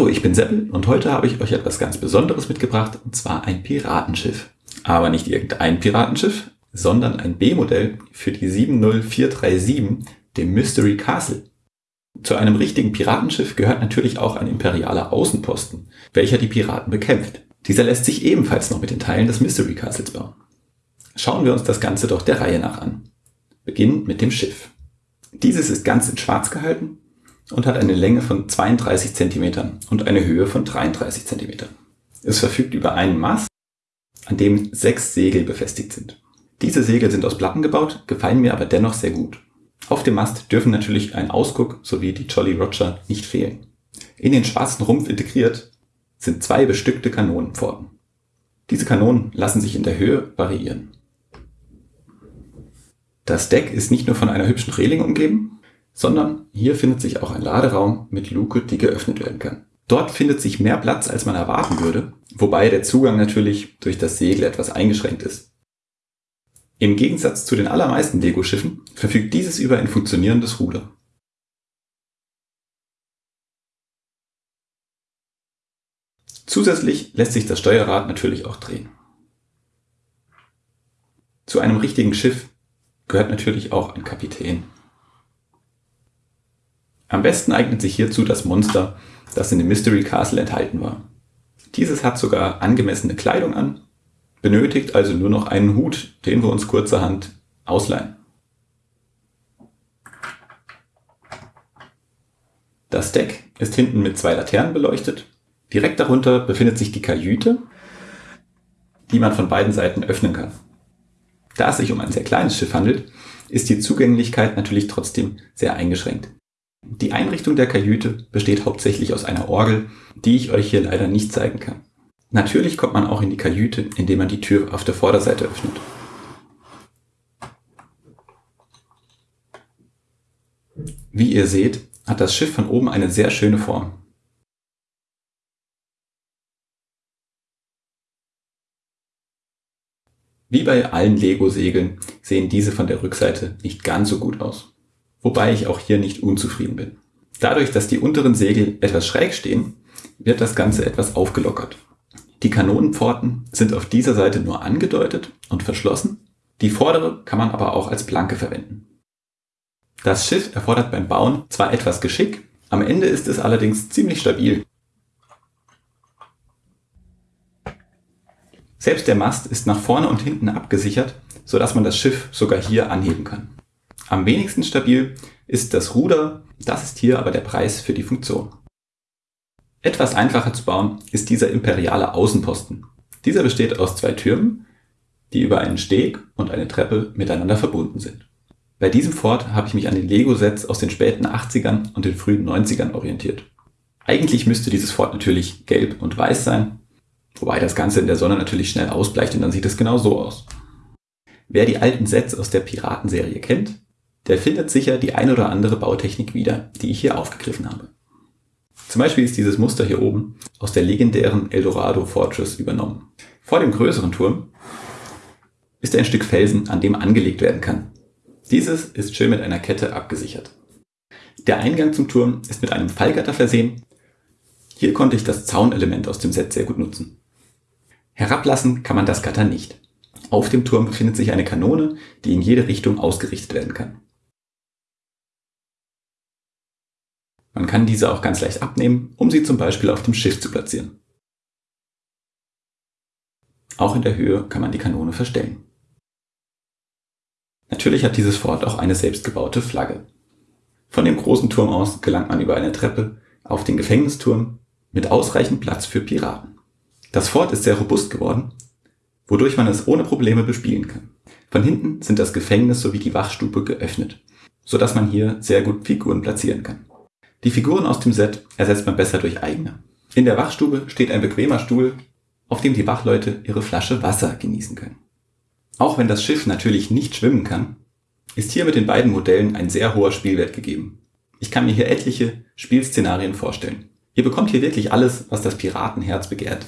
Hallo, ich bin Seppel und heute habe ich euch etwas ganz Besonderes mitgebracht, und zwar ein Piratenschiff. Aber nicht irgendein Piratenschiff, sondern ein B-Modell für die 70437, dem Mystery Castle. Zu einem richtigen Piratenschiff gehört natürlich auch ein imperialer Außenposten, welcher die Piraten bekämpft. Dieser lässt sich ebenfalls noch mit den Teilen des Mystery Castles bauen. Schauen wir uns das Ganze doch der Reihe nach an. Beginnen mit dem Schiff. Dieses ist ganz in schwarz gehalten und hat eine Länge von 32 cm und eine Höhe von 33 cm. Es verfügt über einen Mast, an dem sechs Segel befestigt sind. Diese Segel sind aus Platten gebaut, gefallen mir aber dennoch sehr gut. Auf dem Mast dürfen natürlich ein Ausguck sowie die Jolly Roger nicht fehlen. In den schwarzen Rumpf integriert sind zwei bestückte Kanonenpforten. Diese Kanonen lassen sich in der Höhe variieren. Das Deck ist nicht nur von einer hübschen Reling umgeben, sondern hier findet sich auch ein Laderaum mit Luke, die geöffnet werden kann. Dort findet sich mehr Platz, als man erwarten würde, wobei der Zugang natürlich durch das Segel etwas eingeschränkt ist. Im Gegensatz zu den allermeisten Lego-Schiffen verfügt dieses über ein funktionierendes Ruder. Zusätzlich lässt sich das Steuerrad natürlich auch drehen. Zu einem richtigen Schiff gehört natürlich auch ein Kapitän. Am besten eignet sich hierzu das Monster, das in dem Mystery Castle enthalten war. Dieses hat sogar angemessene Kleidung an, benötigt also nur noch einen Hut, den wir uns kurzerhand ausleihen. Das Deck ist hinten mit zwei Laternen beleuchtet. Direkt darunter befindet sich die Kajüte, die man von beiden Seiten öffnen kann. Da es sich um ein sehr kleines Schiff handelt, ist die Zugänglichkeit natürlich trotzdem sehr eingeschränkt. Die Einrichtung der Kajüte besteht hauptsächlich aus einer Orgel, die ich euch hier leider nicht zeigen kann. Natürlich kommt man auch in die Kajüte, indem man die Tür auf der Vorderseite öffnet. Wie ihr seht, hat das Schiff von oben eine sehr schöne Form. Wie bei allen Lego-Segeln sehen diese von der Rückseite nicht ganz so gut aus wobei ich auch hier nicht unzufrieden bin. Dadurch, dass die unteren Segel etwas schräg stehen, wird das Ganze etwas aufgelockert. Die Kanonenpforten sind auf dieser Seite nur angedeutet und verschlossen, die vordere kann man aber auch als Planke verwenden. Das Schiff erfordert beim Bauen zwar etwas Geschick, am Ende ist es allerdings ziemlich stabil. Selbst der Mast ist nach vorne und hinten abgesichert, sodass man das Schiff sogar hier anheben kann. Am wenigsten stabil ist das Ruder, das ist hier aber der Preis für die Funktion. Etwas einfacher zu bauen ist dieser imperiale Außenposten. Dieser besteht aus zwei Türmen, die über einen Steg und eine Treppe miteinander verbunden sind. Bei diesem Fort habe ich mich an den Lego-Sets aus den späten 80ern und den frühen 90ern orientiert. Eigentlich müsste dieses Fort natürlich gelb und weiß sein, wobei das Ganze in der Sonne natürlich schnell ausbleicht und dann sieht es genau so aus. Wer die alten Sets aus der Piratenserie kennt, der findet sicher die ein oder andere Bautechnik wieder, die ich hier aufgegriffen habe. Zum Beispiel ist dieses Muster hier oben aus der legendären Eldorado Fortress übernommen. Vor dem größeren Turm ist ein Stück Felsen, an dem angelegt werden kann. Dieses ist schön mit einer Kette abgesichert. Der Eingang zum Turm ist mit einem Fallgatter versehen. Hier konnte ich das Zaunelement aus dem Set sehr gut nutzen. Herablassen kann man das Gatter nicht. Auf dem Turm befindet sich eine Kanone, die in jede Richtung ausgerichtet werden kann. Man kann diese auch ganz leicht abnehmen, um sie zum Beispiel auf dem Schiff zu platzieren. Auch in der Höhe kann man die Kanone verstellen. Natürlich hat dieses Fort auch eine selbstgebaute Flagge. Von dem großen Turm aus gelangt man über eine Treppe auf den Gefängnisturm mit ausreichend Platz für Piraten. Das Fort ist sehr robust geworden, wodurch man es ohne Probleme bespielen kann. Von hinten sind das Gefängnis sowie die Wachstube geöffnet, sodass man hier sehr gut Figuren platzieren kann. Die Figuren aus dem Set ersetzt man besser durch eigene. In der Wachstube steht ein bequemer Stuhl, auf dem die Wachleute ihre Flasche Wasser genießen können. Auch wenn das Schiff natürlich nicht schwimmen kann, ist hier mit den beiden Modellen ein sehr hoher Spielwert gegeben. Ich kann mir hier etliche Spielszenarien vorstellen. Ihr bekommt hier wirklich alles, was das Piratenherz begehrt.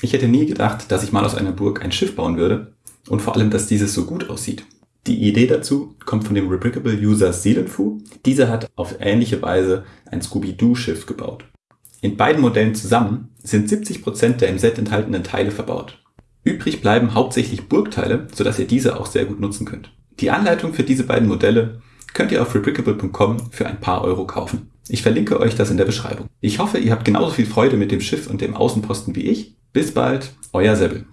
Ich hätte nie gedacht, dass ich mal aus einer Burg ein Schiff bauen würde und vor allem, dass dieses so gut aussieht. Die Idee dazu kommt von dem Replicable User Sealenfu. Dieser hat auf ähnliche Weise ein Scooby-Doo-Schiff gebaut. In beiden Modellen zusammen sind 70% der im Set enthaltenen Teile verbaut. Übrig bleiben hauptsächlich Burgteile, sodass ihr diese auch sehr gut nutzen könnt. Die Anleitung für diese beiden Modelle könnt ihr auf rebrickable.com für ein paar Euro kaufen. Ich verlinke euch das in der Beschreibung. Ich hoffe, ihr habt genauso viel Freude mit dem Schiff und dem Außenposten wie ich. Bis bald, euer Sebbel.